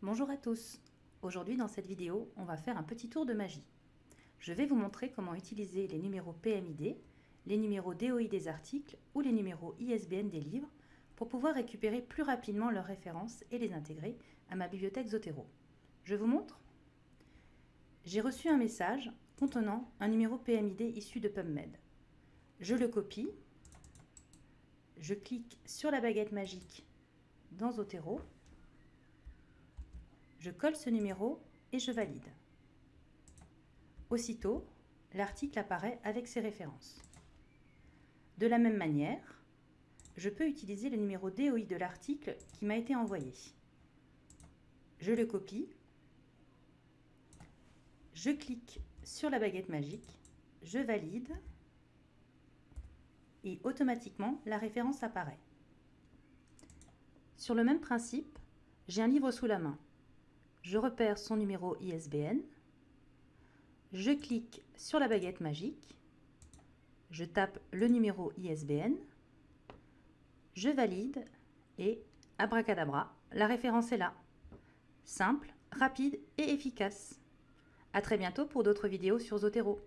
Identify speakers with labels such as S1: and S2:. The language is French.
S1: Bonjour à tous Aujourd'hui dans cette vidéo, on va faire un petit tour de magie. Je vais vous montrer comment utiliser les numéros PMID, les numéros DOI des articles ou les numéros ISBN des livres pour pouvoir récupérer plus rapidement leurs références et les intégrer à ma bibliothèque Zotero. Je vous montre J'ai reçu un message contenant un numéro PMID issu de PubMed. Je le copie, je clique sur la baguette magique dans Zotero je colle ce numéro et je valide. Aussitôt, l'article apparaît avec ses références. De la même manière, je peux utiliser le numéro DOI de l'article qui m'a été envoyé. Je le copie, je clique sur la baguette magique, je valide et automatiquement la référence apparaît. Sur le même principe, j'ai un livre sous la main je repère son numéro ISBN, je clique sur la baguette magique, je tape le numéro ISBN, je valide et abracadabra, la référence est là. Simple, rapide et efficace. A très bientôt pour d'autres vidéos sur Zotero.